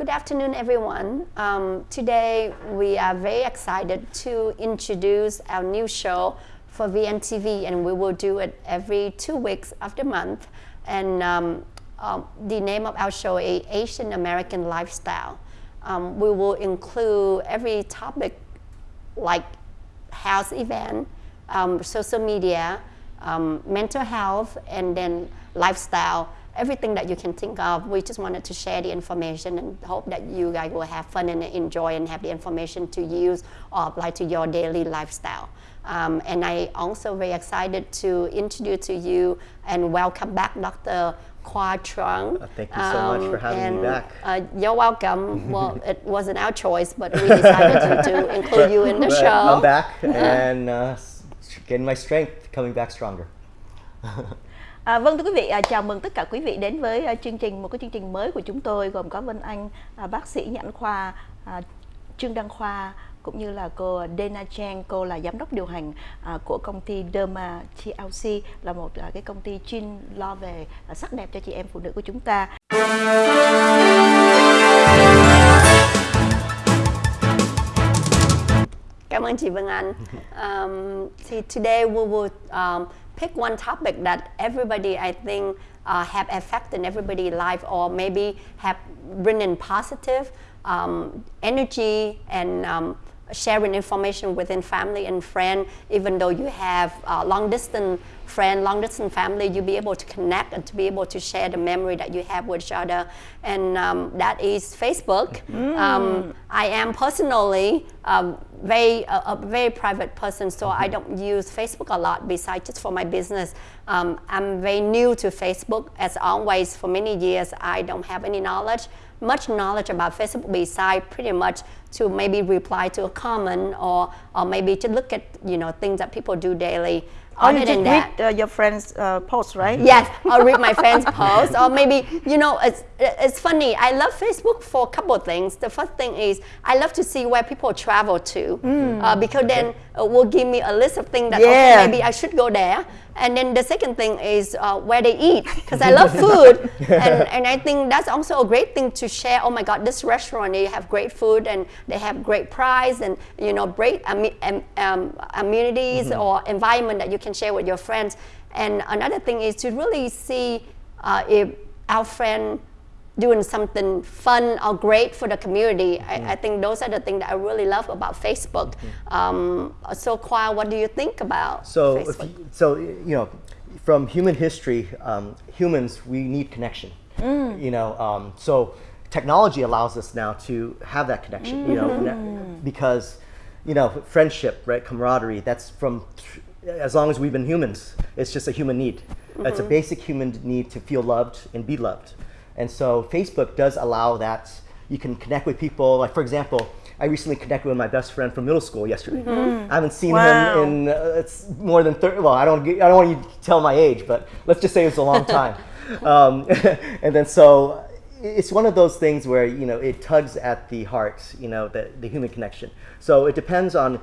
Good afternoon, everyone. Um, today, we are very excited to introduce our new show for VNTV, and we will do it every two weeks of the month. And um, um, the name of our show is Asian American Lifestyle. Um, we will include every topic like health event, um, social media, um, mental health, and then lifestyle everything that you can think of. We just wanted to share the information and hope that you guys will have fun and enjoy and have the information to use or apply to your daily lifestyle. Um, and I also very excited to introduce to you and welcome back Dr. Khoa Truong. Uh, thank you so um, much for having and, me back. Uh, you're welcome. well, it wasn't our choice, but we decided to, to include you in the show. I'm back and uh, getting my strength, coming back stronger. À, vâng thưa quý vị, à, chào mừng tất cả quý vị đến với à, chương trình một cái chương trình mới của chúng tôi gồm có Vân Anh, à, bác sĩ nhãn khoa, à, Trương Đăng Khoa cũng như là cô Dana Chang, cô là giám đốc điều hành à, của công ty Derma TLC là một à, cái công ty chuyên lo về à, sắc đẹp cho chị em phụ nữ của chúng ta. Cảm ơn chị Vân Anh. Um, thì today we will um, pick one topic that everybody, I think, uh, have affected everybody's life or maybe have bring in positive um, energy and um, sharing information within family and friend, even though you have uh, long distance friend, long distance family, you'll be able to connect and to be able to share the memory that you have with each other. And um, that is Facebook. Mm. Um, I am personally um, very, a, a, very private person, so I don't use Facebook a lot besides just for my business. Um, I'm very new to Facebook. As always, for many years, I don't have any knowledge much knowledge about Facebook besides pretty much to maybe reply to a comment or, or maybe to look at you know things that people do daily. Oh, Other you just read uh, your friends' uh, posts, right? Yes, I'll read my friends' posts, or maybe you know it's it's funny. I love Facebook for a couple of things. The first thing is I love to see where people travel to, mm. uh, because okay. then it will give me a list of things that yeah. okay, maybe I should go there. And then the second thing is uh, where they eat, because I love food, and, and I think that's also a great thing to share. Oh my God, this restaurant they have great food and they have great price and you know great um, um, amenities mm -hmm. or environment that you can share with your friends. And another thing is to really see uh, if our friend doing something fun or great for the community. Mm -hmm. I, I, think those are the things that I really love about Facebook. Mm -hmm. um, so, Khoa, what do you think about so, Facebook? You, so, you know, from human history, um, humans, we need connection. Mm. You know, um, so technology allows us now to have that connection, you know, mm-hmm. because, you know, friendship, right, camaraderie, that's from as long as we've been humans, it's just a human need. -hmm. It's a mm-hmm. basic human need to feel loved and be loved. And so Facebook does allow that. You can connect with people. Like for example, I recently connected with my best friend from middle school yesterday. Mm -hmm. I haven't seen wow. him in uh, it's more than 30. Well, I don't I don't want you to tell my age, but let's just say it's a long time. um, and then so it's one of those things where you know it tugs at the heart, you know, the, the human connection. So it depends on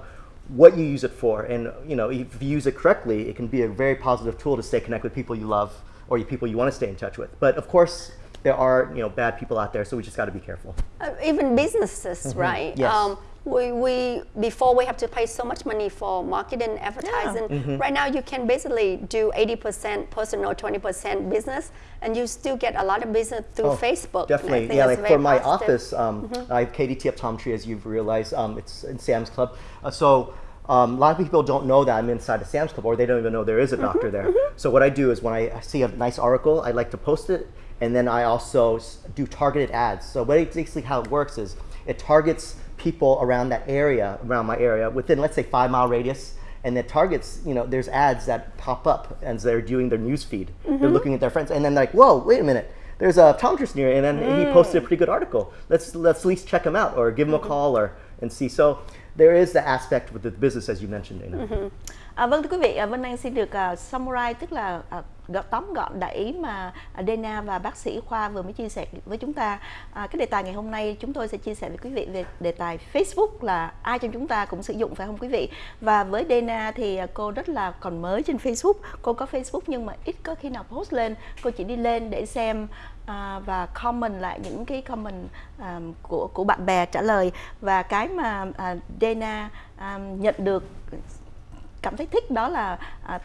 what you use it for, and you know, if you use it correctly, it can be a very positive tool to stay connected with people you love or people you want to stay in touch with. But of course, there are you know bad people out there, so we just got to be careful. Uh, even businesses, mm -hmm. right? Yes. Um, we, we before we have to pay so much money for marketing advertising. Yeah. Mm -hmm. Right now, you can basically do 80% personal, 20% business, and you still get a lot of business through oh, Facebook. Definitely, yeah. Like for my positive. office, um, mm -hmm. I have KDT Optometry, as you've realized. Um, it's in Sam's Club, uh, so. Um, a lot of people don't know that I'm inside a Sam's Club, or they don't even know there is a mm-hmm. doctor there. Mm-hmm. So what I do is when I see a nice article, I like to post it and then I also do targeted ads. So basically how it works is it targets people around that area, around my area, within let's say five mile radius, and it targets, you know, there's ads that pop up as they're doing their news feed. Mm -hmm. They're mm-hmm. looking at their friends, and then like, whoa, wait a minute, there's a optometrist near, and then mm. he posted a pretty good article. Let's let's at least check him out or give him a mm-hmm. call or and see. So there is the aspect with the business as you mentioned, Dana. Mm -hmm. À, vâng thưa quý vị, à, Vân Anh xin được uh, summarize tức là uh, tóm gọn đại ý mà Dena và bác sĩ Khoa vừa mới chia sẻ với chúng ta. À, cái đề tài ngày hôm nay chúng tôi sẽ chia sẻ với quý vị về đề tài Facebook là ai trong chúng ta cũng sử dụng phải không quý vị? Và với Dena thì cô rất là còn mới trên Facebook. Cô có Facebook nhưng mà ít có khi nào post lên. Cô chỉ đi lên để xem à, và comment lại những cái comment à, của của bạn bè trả lời và cái mà à, Dana à, nhận được cảm thấy thích đó là à,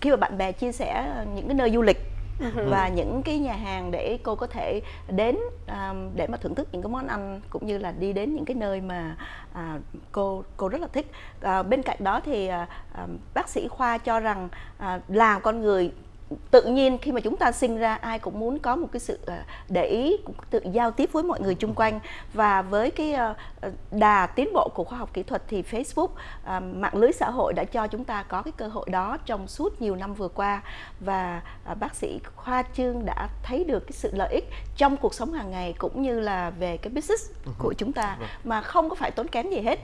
khi mà bạn bè chia sẻ những cái nơi du lịch ừ. và những cái nhà hàng để cô có thể đến à, để mà thưởng thức những cái món ăn cũng như là đi đến những cái nơi mà à, cô cô rất là thích à, bên cạnh đó thì à, bác sĩ khoa cho rằng à, là con người tự nhiên khi mà chúng ta sinh ra ai cũng muốn có một cái sự ờ, để ý tự giao tiếp với mọi người chung quanh và với cái ờ, ờ, đà tiến bộ của khoa học kỹ thuật thì Facebook mạng lưới xã hội đã cho chúng ta có cái cơ hội đó trong suốt nhiều năm vừa qua và bác sĩ Khoa Trương đã thấy được cái sự lợi ích trong cuộc sống hàng ngày cũng như là về cái business của chúng ta vâng. mà không có phải tốn kém gì hết.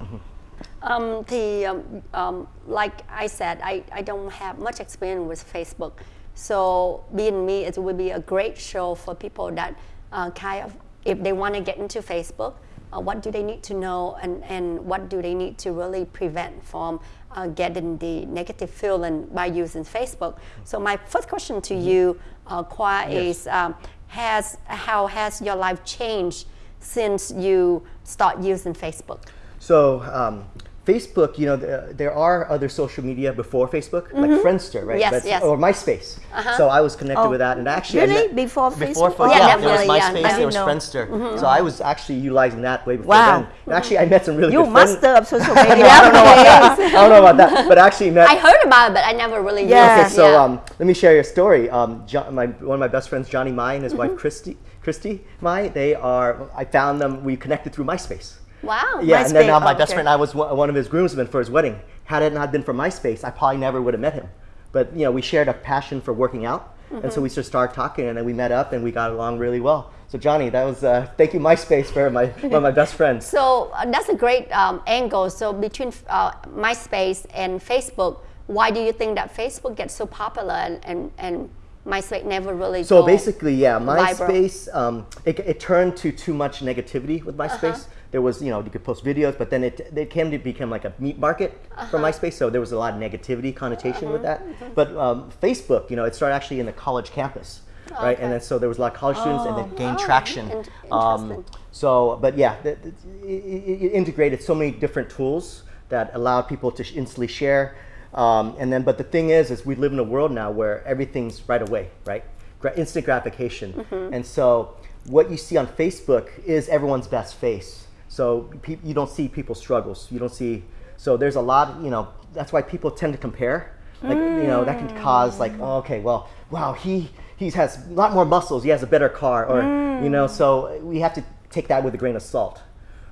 Um, thì um, um, like I said, I, I don't have much experience with Facebook. So being me, it would be a great show for people that uh, kind of, if they want to get into Facebook, uh, what do they need to know and, and what do they need to really prevent from uh, getting the negative feeling by using Facebook. So my first question to mm-hmm. you, uh, Khoa, yes. is um, has, how has your life changed since you start using Facebook? So um, Facebook, you know, there, there are other social media before Facebook, mm -hmm. like mm-hmm. Friendster, right? Yes, yes. Or MySpace. Uh -huh. So I was connected oh. with that, and actually, really before Facebook. Before, yeah, yeah there was MySpace, yeah. there was Friendster. Mm -hmm. So I was actually utilizing that way before wow. then. And actually, I met some really you good master of social media. I, don't know about that. I don't know about that, but actually met. I heard about it, but I never really. Yeah. Okay, so um, let me share your story. Um, John, my one of my best friends, Johnny Mai, and his mm -hmm. wife Christy, Christy Mai. They are. I found them. We connected through MySpace. Wow. Yeah, and then now my oh, best okay. friend, I was one of his groomsmen for his wedding. Had it not been for MySpace, I probably never would have met him. But you know, we shared a passion for working out, mm -hmm. and so we just started talking, and then we met up, and we got along really well. So Johnny, that was uh, thank you MySpace for my one of my best friends. So uh, that's a great um, angle. So between uh, MySpace and Facebook, why do you think that Facebook gets so popular and and, and MySpace never really so basically yeah MySpace um, it, it, turned to too much negativity with MySpace. -huh there was, you know, you could post videos, but then it, it came to become like a meat market uh -huh. for MySpace. So there was a lot of negativity connotation uh -huh. with that. Uh -huh. But um, Facebook, you know, it started actually in the college campus. Okay. Right, and then so there was a lot of college oh. students, and then gained oh, traction. um, so, but yeah, the, the, it, it integrated so many different tools that allowed people to instantly share. Um, and then, but the thing is, is we live in a world now where everything's right away, right? Gra instant gratification. Mm -hmm. And so what you see on Facebook is everyone's best face. So you don't see people's struggles. You don't see. So there's a lot. You know that's why people tend to compare. Like mm. you know that can cause like oh, okay well wow he he has a lot more muscles. He has a better car or mm. you know so we have to take that with a grain of salt.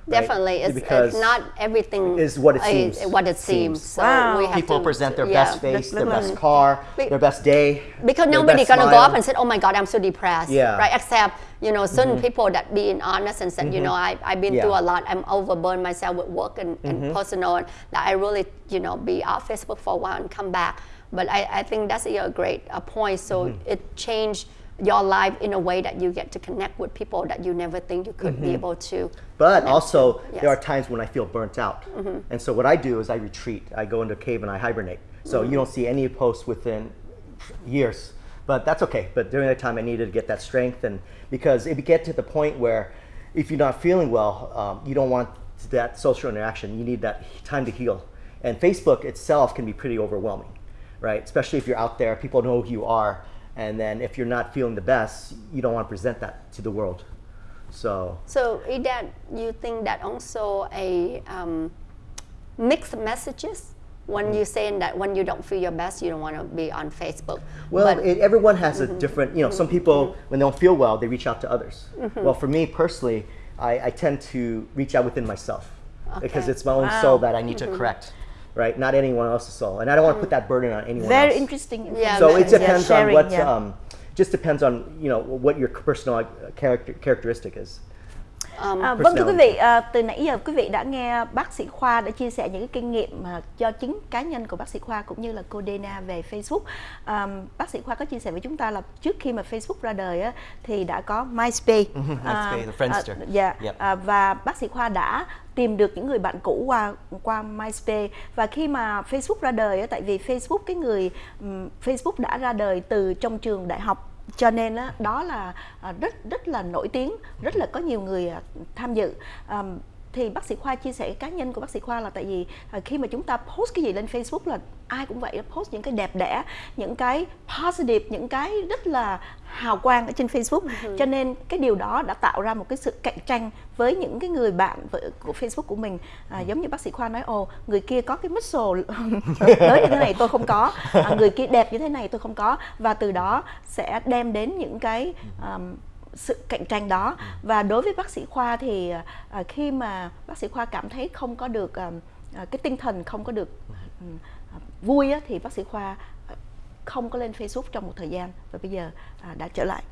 Definitely, right? it's, it's, not everything is what it seems. what it seems. So wow. People to, present their yeah. best face, their best car, Be their best day. Because nobody gonna smile. go up and say, "Oh my God, I'm so depressed." Yeah. Right. Except you know certain mm -hmm. people that being honest and said, mm -hmm. you know, I I've been yeah. through a lot. I'm overburned myself with work and, and mm -hmm. personal, and that I really you know be off Facebook for a while and come back. But I, I think that's a great uh, point. So mm-hmm. it changed your life in a way that you get to connect with people that you never think you could mm -hmm. be mm-hmm. able to. But also, yes. there are times when I feel burnt out. Mm -hmm. And so what I do is I retreat. I go into a cave and I hibernate. So mm -hmm. you don't see any posts within years. But that's okay. But during that time, I needed to get that strength. And because it get to the point where if you're not feeling well, um, you don't want that social interaction. You need that time to heal. And Facebook itself can be pretty overwhelming, right? Especially if you're out there, people know who you are and then if you're not feeling the best, you don't want to present that to the world. So. So is that you think that also a um, mixed messages when you're saying that when you don't feel your best, you don't want to be on Facebook. Well, it, everyone has mm -hmm. a different, you know, some people, mm -hmm. when they don't feel well, they reach out to others. Mm -hmm. Well, for me personally, I, I, tend to reach out within myself okay. because it's my own wow. soul that I need to mm-hmm. correct right? Not anyone else's soul. And I don't want to put that burden on anyone Very else. interesting. Yeah, so it depends yeah, sharing, on what, yeah. um, just depends on, you know, what your personal uh, character, characteristic is. Um, À, vâng thưa quý vị, à, từ nãy giờ quý vị đã nghe bác sĩ Khoa đã chia sẻ những cái kinh nghiệm mà do chính cá nhân của bác sĩ Khoa cũng như là cô Dana về Facebook. À, bác sĩ Khoa có chia sẻ với chúng ta là trước khi mà Facebook ra đời á, thì đã có MySpace, MySpace, Friendster. à, dạ, Yep. à, và bác sĩ Khoa đã tìm được những người bạn cũ qua qua MySpace và khi mà Facebook ra đời á, tại vì Facebook cái người Facebook đã ra đời từ trong trường đại học cho nên đó là à, rất rất là nổi tiếng, rất là có nhiều người à, tham dự thì bác sĩ khoa chia sẻ cá nhân của bác sĩ khoa là tại vì à, khi mà chúng ta post cái gì lên Facebook là ai cũng vậy post những cái đẹp đẽ những cái positive những cái rất là hào quang ở trên Facebook. Cho nên cái điều đó đã tạo ra một cái sự cạnh tranh với những cái người bạn của Facebook của mình. À, giống như bác sĩ khoa nói ồ người kia có cái muscle lớn như thế này tôi không có. À, người kia đẹp như thế này tôi không có. Và từ đó sẽ đem đến những cái um, sự cạnh tranh đó và đối với bác sĩ khoa thì à, khi mà bác sĩ khoa cảm thấy không có được à, à, cái tinh thần không có được ừm, à, vui á, thì bác sĩ khoa không có lên Facebook trong một thời gian và bây giờ đã trở lại.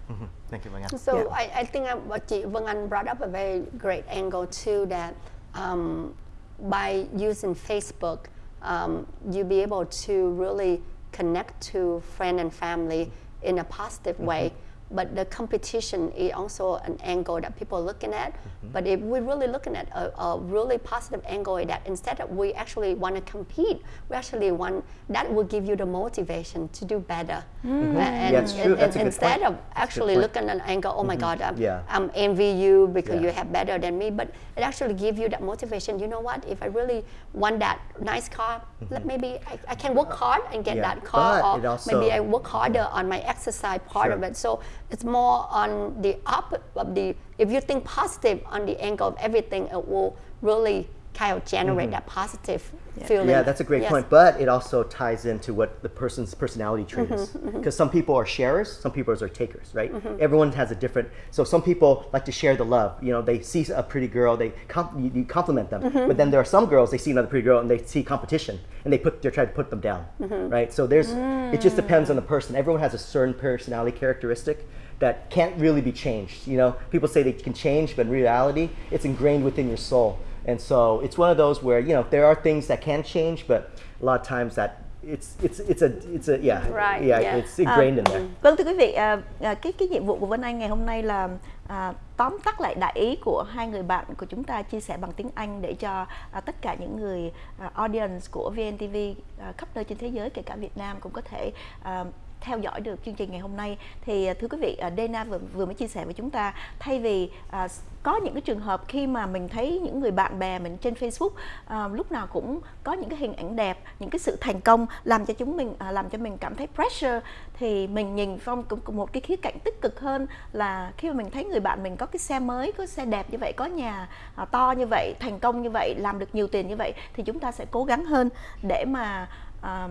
Thank you, Vâng Anh. So Yeah. I, I think um, what chị Vân Anh brought up a very great angle too that um, by using Facebook, um, you'll be able to really connect to friend and family in a positive way. But the competition is also an angle that people are looking at. Mm-hmm. But if we're really looking at a, a really positive angle, that instead of we actually want to compete, we actually want that will give you the motivation to do better. Mm-hmm. And, Yeah, true. and- and instead point. of That's a good actually looking at an angle, oh my mm-hmm. God, I'm, Yeah. I'm envy you because Yeah. you have better than me. But it actually gives you that motivation. You know what? If I really want that nice car, mm-hmm. let maybe I, I can work hard and get that car, but or also- maybe I work harder on my exercise part of it. So it's more on the up of the. If you think positive on the angle of everything, it will really kind of generate mm-hmm. that positive feeling. Mm-hmm. Yeah, that's a great Yes. point. But it also ties into what the person's personality trait mm-hmm, is. Mm-hmm. Because some people are sharers, some people are takers, right? Everyone has a different. So some people like to share the love. You know, they see a pretty girl, they com- you, you compliment them. But then there are some girls they see another pretty girl and they see competition and they put they try to put them down, right? So there's it just mm. depends on the person. Everyone has a certain personality characteristic that can't really be changed. You know, people say they can change, but in reality, it's ingrained within your soul. And so it's one of those where you know there are things that can change, but a lot of times that it's it's it's a it's a yeah Right, yeah, yeah. it's ingrained in À, there. Vâng thưa quý vị, à, cái cái nhiệm vụ của Vân Anh ngày hôm nay là à, tóm tắt lại đại ý của hai người bạn của chúng ta chia sẻ bằng tiếng Anh để cho à, tất cả những người à, audience của VNTV à, khắp nơi trên thế giới kể cả Việt Nam cũng có thể à, theo dõi được chương trình ngày hôm nay. Thì à, thưa quý vị à, Dana vừa vừa mới chia sẻ với chúng ta thay vì à, có những cái trường hợp khi mà mình thấy những người bạn bè mình trên Facebook à, lúc nào cũng có những cái hình ảnh đẹp những cái sự thành công làm cho chúng mình à, làm cho mình cảm thấy pressure thì mình nhìn phong cũng cũng một cái khía cạnh tích cực hơn là khi mà mình thấy người bạn mình có cái xe mới có xe đẹp như vậy có nhà à, to như vậy thành công như vậy làm được nhiều tiền như vậy thì chúng ta sẽ cố gắng hơn để mà à,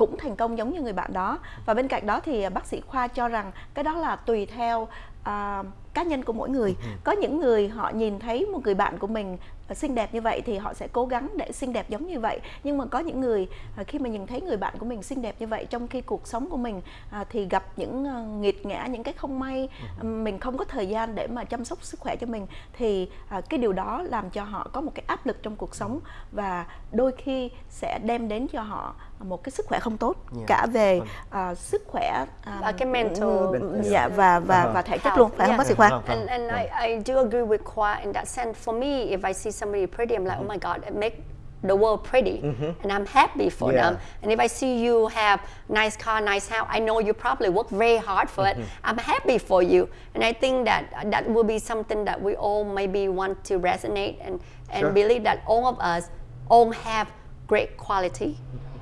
cũng thành công giống như người bạn đó. Và bên cạnh đó thì à, bác sĩ khoa cho rằng cái đó là tùy theo à, cá nhân của mỗi người. Có những người họ nhìn thấy một người bạn của mình xinh đẹp như vậy thì họ sẽ cố gắng để xinh đẹp giống như vậy nhưng mà có những người à, khi mà nhìn thấy người bạn của mình xinh đẹp như vậy trong khi cuộc sống của mình à, thì gặp những à, nghiệt ngã những cái không may à, mình không có thời gian để mà chăm sóc sức khỏe cho mình thì cái điều đó làm cho họ có một cái áp lực trong cuộc sống và đôi khi sẽ đem đến cho họ một cái sức khỏe không tốt Yeah. cả về à, sức khỏe à, Và cái mental- ừ, dạ và và Uh-huh. và thể chất luôn phải không bác sĩ khoa. And, and I, I do agree with Kwa in that sense. For me, if I see somebody pretty, I'm like, oh mm-hmm. my God, it make the world pretty. Mm-hmm. And I'm happy for Yeah. them. And if I see you have nice car, nice house, I know you probably work very hard for it. Mm-hmm. I'm happy for you. And I think that uh, that will be something that we all maybe want to resonate and, and Sure. believe that all of us all have great quality.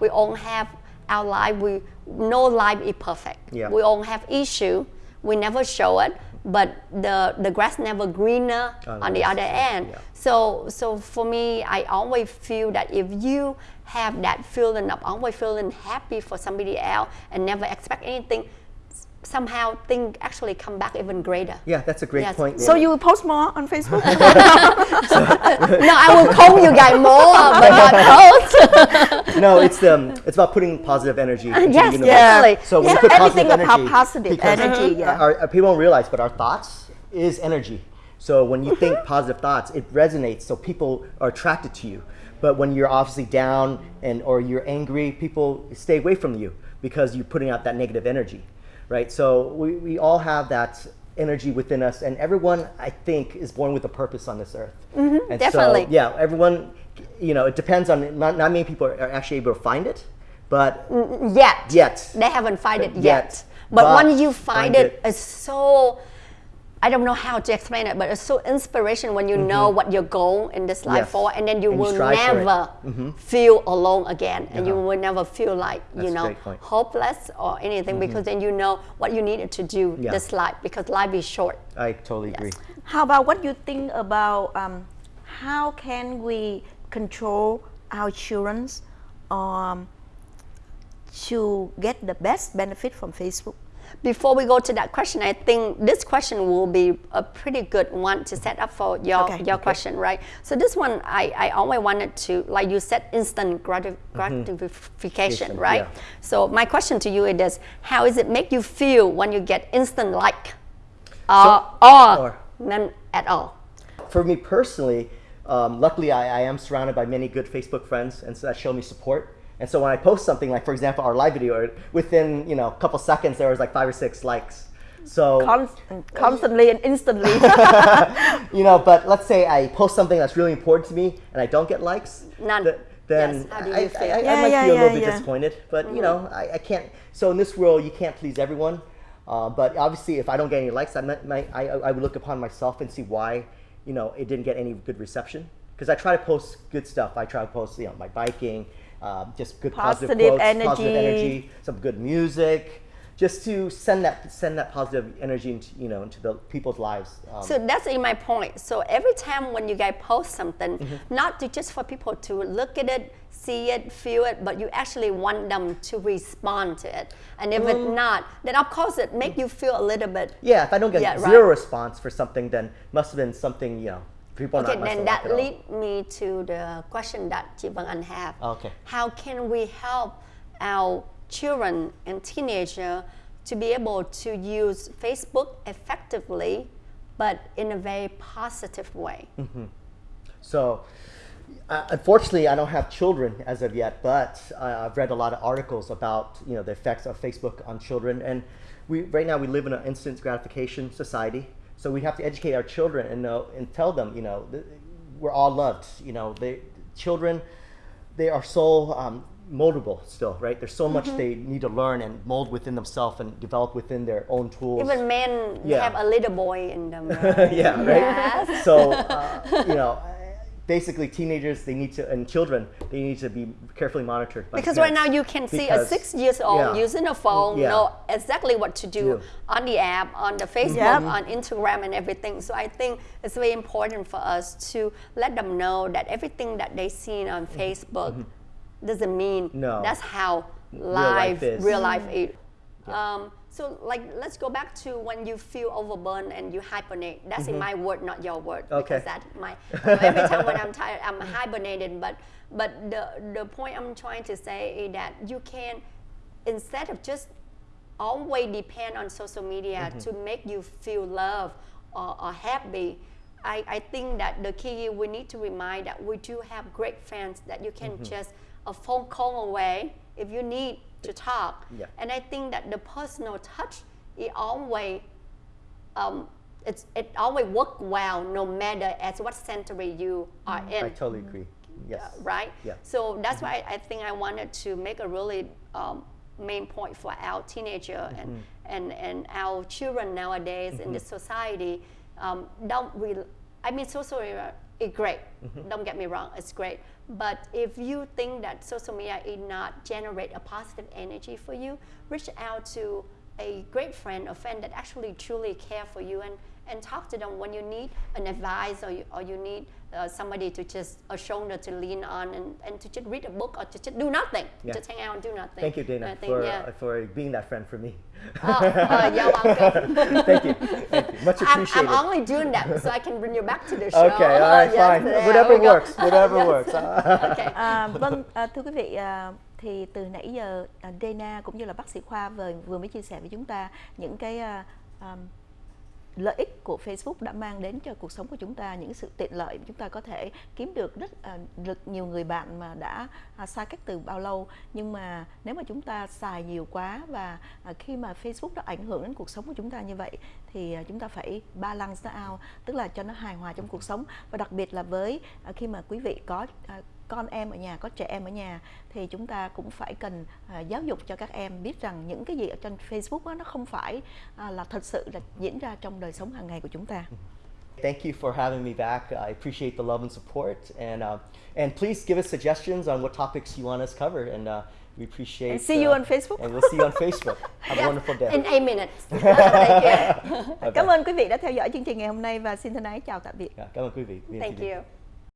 We all have our life. We no life is perfect. Yeah. We all have issue. We never show it, but the the grass never greener On on the the other end. yeah. So so for me, I always feel that if you have that feeling of always feeling happy for somebody else and never expect anything, somehow things actually come back even greater. Yeah, that's a great Yes. point. so you will post more on Facebook no, I will comb you guys more, but not post. no, it's um, it's about putting positive energy. Into yes, the universe. definitely. So when Yeah, you put everything positive about energy, positive energy, uh-huh. yeah. our, our- people don't realize, but our thoughts is energy. So when you think uh-huh. positive thoughts, it resonates. So people are attracted to you. But when you're obviously down and or you're angry, people stay away from you because you're putting out that negative energy, right? So we, we all have that energy within us, and everyone I think is born with a purpose on this earth. Mm-hmm, and definitely. So, yeah, everyone. You know, it depends on not, not many people are actually able to find it, but yet Yet. they haven't find it yet, Yet. but, But when you find, find it, it. it's so I don't know how to explain it, but it's so inspiration when you know what your goal in this life Yes. for, and then you And will strive for it. never feel alone again, and you Uh-huh. will never feel like you That's a know hopeless or anything because then you know what you needed to do Yeah. this life because life is short. I totally agree. How about what you think about um, how can we control our children um, to get the best benefit from Facebook? Before we go to that question, I think this question will be a pretty good one to set up for your, Okay. your question, right? So this one, I, I always wanted to, like you said, instant grati- gratification, Instant, right? yeah. So my question to you is this, how does it make you feel when you get instant like uh, or, or- none at all? For me personally, um, luckily I, I am surrounded by many good Facebook friends, and so that show me support. And so when I post something, like for example our live video, within you know a couple seconds there was like five or six likes. So Con- constantly and instantly. you know, but let's say I post something that's really important to me and I don't get likes. None. th- then Yes, how do I, I, feel? I, I Yeah, might yeah, feel a yeah, little bit yeah. disappointed, but you know, I, I can't. So in this world, you can't please everyone. Uh, but obviously, if I don't get any likes, I, might, might, I, I would look upon myself and see why, you know, it didn't get any good reception. Because I try to post good stuff. I try to post, you know, my biking, um, just good positive, Positive quotes, positive energy. energy, some good music, just to send that send that positive energy into you know into the people's lives. Um, So that's in my point. So every time when you guys post something, Mm-hmm. not to just for people to look at it, see it, feel it, but you actually want them to respond to it. And if Mm-hmm. it's not, then of course it make you feel a little bit. Yeah, if I don't get Yeah, zero right. response for something, then must have been something you know people Okay, then that lead me to the question that Anh have. Okay. How can we help our children and teenager to be able to use Facebook effectively, but in a very positive way? So, uh, unfortunately, I don't have children as of yet, but uh, I've read a lot of articles about you know the effects of Facebook on children, and we right now we live in an instant gratification society. So we have to educate our children and know and tell them you know we're all loved. You know, they children they are so um, moldable still, right? There's so much they need to learn and mold within themselves and develop within their own tools. Even men Yeah. have a little boy in them. right? yeah, right. So uh, you know, basically, teenagers they need to and children they need to be carefully monitored. By Because right now you can see a six years old yeah. using a phone, Yeah. know exactly what to do Do. on the app, on the Facebook, Yeah. on Instagram, and everything. So I think it's very important for us to let them know that everything that they see on Facebook doesn't mean Mm-hmm. No. that's how life, life is. real life is. Um, so like let's go back to when you feel overburdened and you hibernate. That's in my word, not your word. Mm-hmm. Okay. Because that my every time when I'm tired, I'm hibernating. But but the the point I'm trying to say is that you can instead of just always depend on social media to make you feel love or, or happy. I, I think that the key we need to remind that we do have great friends that you can just a phone call away if you need to talk. Yeah. And I think that the personal touch it always um, it's, it always work well no matter as what century you are in I totally agree. Yes. right? Yeah. So that's why I think I wanted to make a really um, main point for our teenager and, Mm-hmm. and, and our children nowadays in this society. Um, don't really, I mean, social media is great. Mm-hmm. Don't get me wrong, it's great. But if you think that social media is not generate a positive energy for you, reach out to a great friend, a friend that actually truly care for you and, and talk to them when you need an advice or you, or you need uh, somebody to just a shoulder to lean on and, and to just read a book or to just do nothing. Yeah. Just hang out and do nothing. Thank you, Dana, think, for yeah. uh, for being that friend for me. oh, uh, you're welcome. Thank you. Thank you. Much I'm, appreciated. I'm only doing that so I can bring you back to the show. okay. All right. Yes, fine. there Whatever works. Whatever Yes. works. okay. À, vâng, à, thưa quý vị, à, thì từ nãy giờ à, Dana cũng như là bác sĩ Khoa vừa vừa mới chia sẻ với chúng ta những cái à, à, lợi ích của Facebook đã mang đến cho cuộc sống của chúng ta, những sự tiện lợi chúng ta có thể kiếm được rất à, được rất nhiều người bạn mà đã à, xa cách từ bao lâu. Nhưng mà nếu mà chúng ta xài nhiều quá và à, khi mà Facebook nó ảnh hưởng đến cuộc sống của chúng ta như vậy thì chúng ta phải balance nó out, tức là cho nó hài hòa trong cuộc sống. Và đặc biệt là với khi mà quý vị có con em ở nhà có trẻ em ở nhà thì chúng ta cũng phải cần à, giáo dục cho các em biết rằng những cái gì ở trên Facebook đó, nó không phải à, là thật sự là diễn ra trong đời sống hàng ngày của chúng ta. Thank you for having me back. I appreciate the love and support, and uh, and please give us suggestions on what topics you want us covered, and uh, we appreciate. And see you uh, on Facebook. And we'll see you on Facebook. Have a wonderful day. In eight minutes. Thank you. Bye Cảm ơn quý vị đã theo dõi chương trình ngày hôm nay và xin thân ái chào tạm biệt. Yeah, cảm ơn quý vị. Thank you.